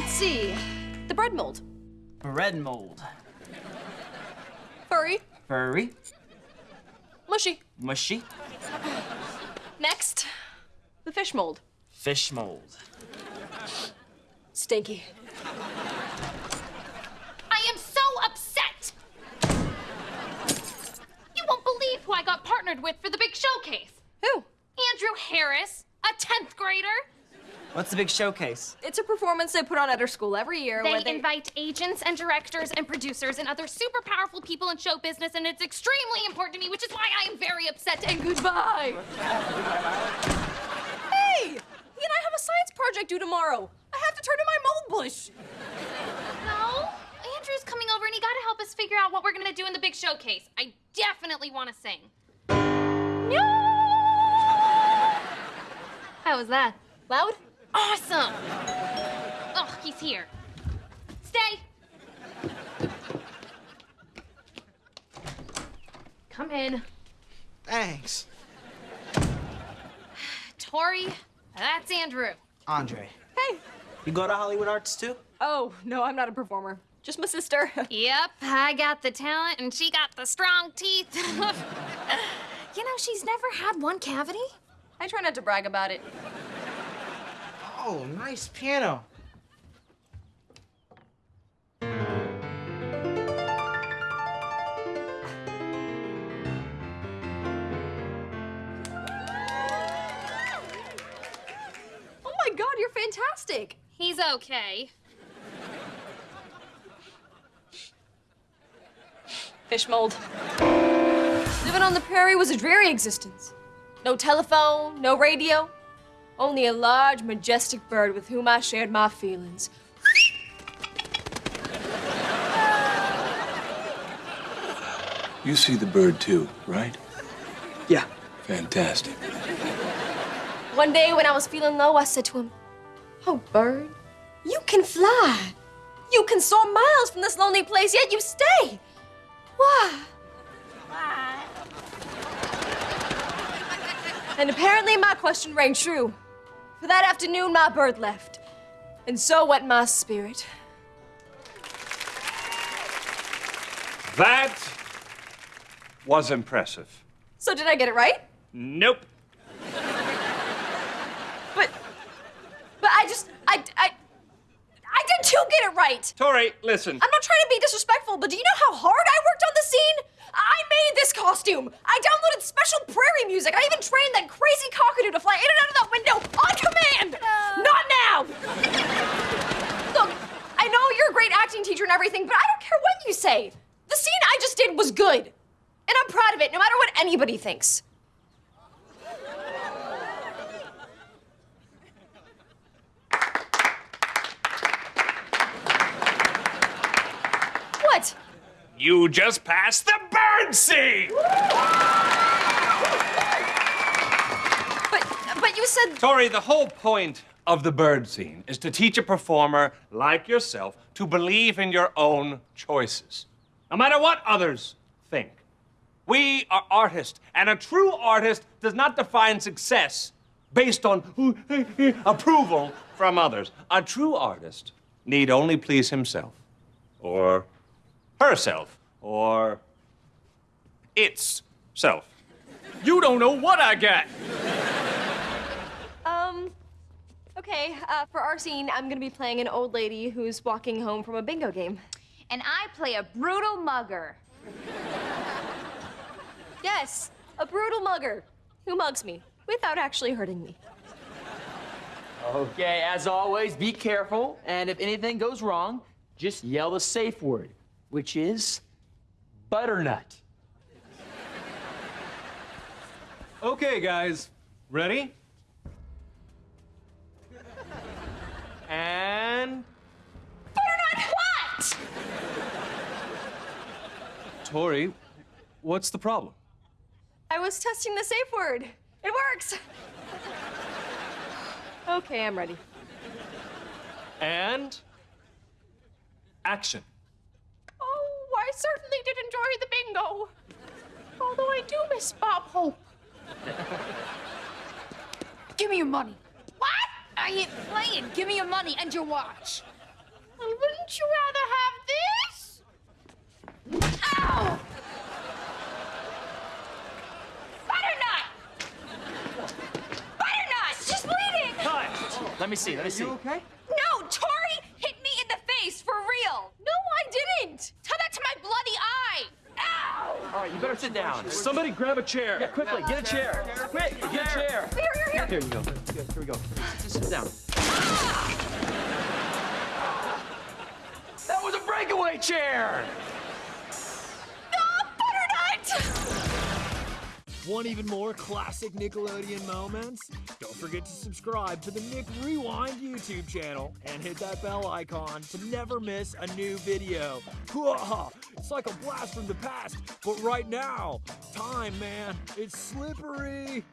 Let's see. The bread mold. Bread mold. Furry. Furry. Mushy. Mushy. Next, the fish mold. Fish mold. Stinky. I am so upset! You won't believe who I got partnered with for the big showcase. Who? Andre Harris, a 10th grader. What's the big showcase? It's a performance they put on at our school every year. They where they invite agents and directors and producers and other super powerful people in show business, and it's extremely important to me, which is why I am very upset and goodbye. Hey! He and I have a science project due tomorrow. I have to turn in my mold bush. No, Andre's coming over and he gotta help us figure out what we're gonna do in the big showcase. I definitely wanna sing. No! How was that? Loud? Awesome! Oh, he's here. Stay! Come in. Thanks. Tori, that's Andrew. Andre. Hey. You go to Hollywood Arts too? Oh, no, I'm not a performer. Just my sister. Yep, I got the talent and she got the strong teeth. you know, she's never had one cavity. I try not to brag about it. Oh, nice piano. Oh my god, you're fantastic. He's okay. Fish mold. Living on the prairie was a dreary existence. No telephone, no radio. Only a large, majestic bird with whom I shared my feelings. You see the bird too, right? Yeah. Fantastic. One day when I was feeling low, I said to him, Oh, bird, you can fly. You can soar miles from this lonely place, yet you stay. Why? Why? And apparently my question rang true. For that afternoon, my bird left. And so went my spirit. That was impressive. So did I get it right? Nope. But, but I just, I, I, I did too get it right. Tori, listen. I'm not trying to be disrespectful, but do you know how hard I worked on the scene? I made this costume. I downloaded special prairie music. I even trained that crazy cockatoo to fly in and out of that window on command. Not now. Look, I know you're a great acting teacher and everything, but I don't care what you say. The scene I just did was good. And I'm proud of it, no matter what anybody thinks. What? You just passed the bird scene! But, but you said Tori, the whole point of the bird scene is to teach a performer like yourself to believe in your own choices, no matter what others think. We are artists, and a true artist does not define success based on approval from others. A true artist need only please himself, or herself, or its self. You don't know what I got. Okay, uh, for our scene, I'm gonna be playing an old lady who's walking home from a bingo game. And I play a brutal mugger. Yes, a brutal mugger who mugs me without actually hurting me. Okay, as always, be careful, and if anything goes wrong, just yell the safe word, which is butternut. Okay, guys, ready? And Butternut what? Tori, what's the problem? I was testing the safe word. It works. okay, I'm ready. And action. Oh, I certainly did enjoy the bingo. Although I do miss Bob Hope. Give me your money. What? I ain't playing. Give me your money and your watch. Well, wouldn't you rather have this? Ow! Butternut! Butternut! She's bleeding! Cut! Let me see, let me see. You Okay. No, Tori hit me in the face for real. No, I didn't. Tell that to my bloody eye! Ow! All right, you better sit down. Somebody grab a chair. Yeah, quickly, get a chair. Quick, get a chair. Here, here, here. Here you go. Here we go. Just sit down. Ah! That was a breakaway chair. Want even more classic Nickelodeon moments? Don't forget to subscribe to the Nick Rewind YouTube channel and hit that bell icon to never miss a new video. It's like a blast from the past, but right now, time, man, it's slippery.